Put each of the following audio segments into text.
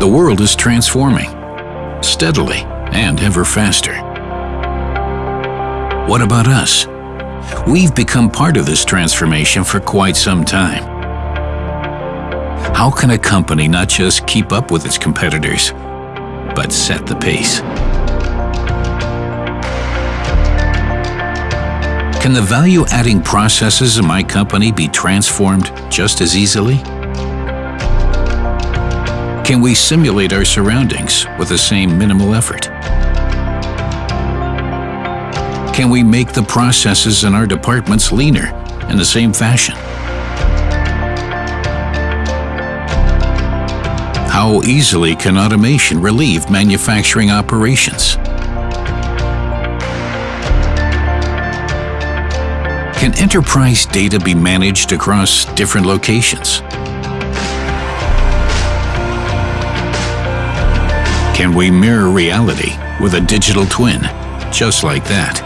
The world is transforming, steadily and ever faster. What about us? We've become part of this transformation for quite some time. How can a company not just keep up with its competitors, but set the pace? Can the value-adding processes in my company be transformed just as easily? Can we simulate our surroundings with the same minimal effort? Can we make the processes in our departments leaner in the same fashion? How easily can automation relieve manufacturing operations? Can enterprise data be managed across different locations? Can we mirror reality with a digital twin, just like that?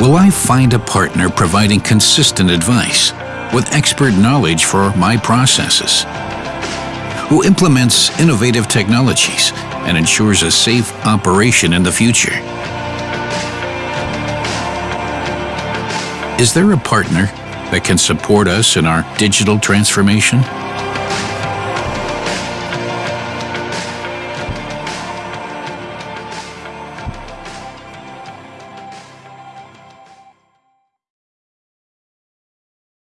Will I find a partner providing consistent advice with expert knowledge for my processes? Who implements innovative technologies and ensures a safe operation in the future? Is there a partner that can support us in our digital transformation?